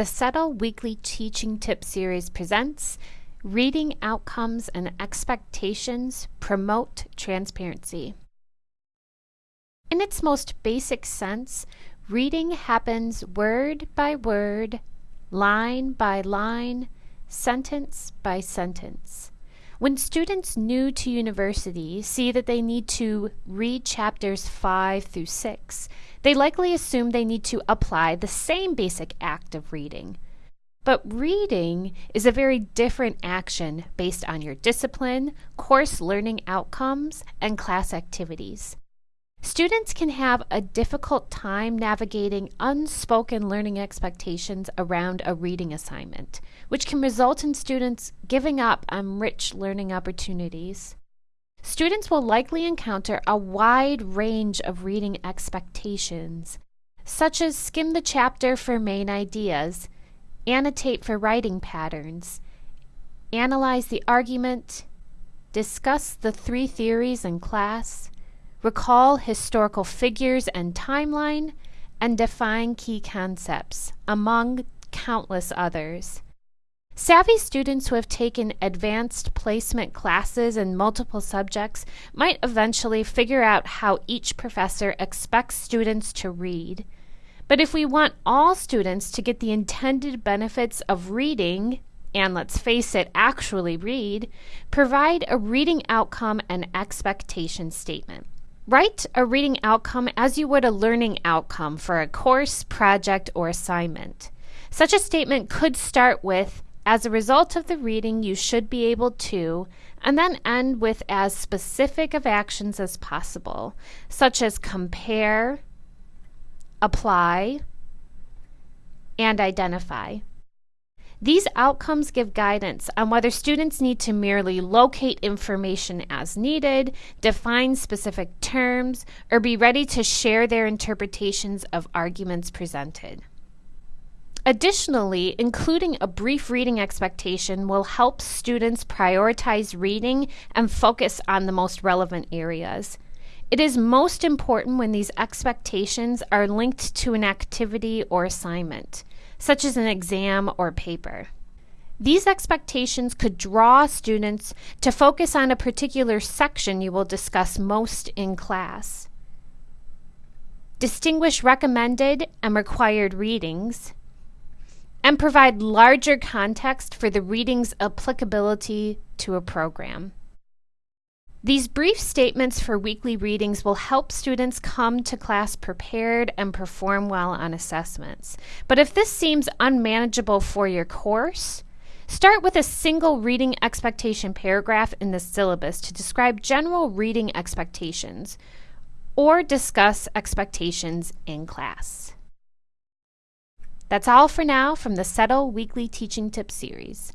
The CETL Weekly Teaching Tip Series presents Reading Outcomes and Expectations Promote Transparency. In its most basic sense, reading happens word by word, line by line, sentence by sentence. When students new to university see that they need to read chapters 5 through 6, they likely assume they need to apply the same basic act of reading. But reading is a very different action based on your discipline, course learning outcomes, and class activities. Students can have a difficult time navigating unspoken learning expectations around a reading assignment, which can result in students giving up on rich learning opportunities. Students will likely encounter a wide range of reading expectations, such as skim the chapter for main ideas, annotate for writing patterns, analyze the argument, discuss the three theories in class, recall historical figures and timeline, and define key concepts, among countless others. Savvy students who have taken advanced placement classes in multiple subjects might eventually figure out how each professor expects students to read. But if we want all students to get the intended benefits of reading, and let's face it, actually read, provide a reading outcome and expectation statement. Write a reading outcome as you would a learning outcome for a course, project, or assignment. Such a statement could start with, as a result of the reading, you should be able to, and then end with as specific of actions as possible, such as compare, apply, and identify. These outcomes give guidance on whether students need to merely locate information as needed, define specific terms, or be ready to share their interpretations of arguments presented. Additionally, including a brief reading expectation will help students prioritize reading and focus on the most relevant areas. It is most important when these expectations are linked to an activity or assignment such as an exam or paper. These expectations could draw students to focus on a particular section you will discuss most in class. Distinguish recommended and required readings, and provide larger context for the reading's applicability to a program. These brief statements for weekly readings will help students come to class prepared and perform well on assessments. But if this seems unmanageable for your course, start with a single reading expectation paragraph in the syllabus to describe general reading expectations or discuss expectations in class. That's all for now from the CETL Weekly Teaching Tips series.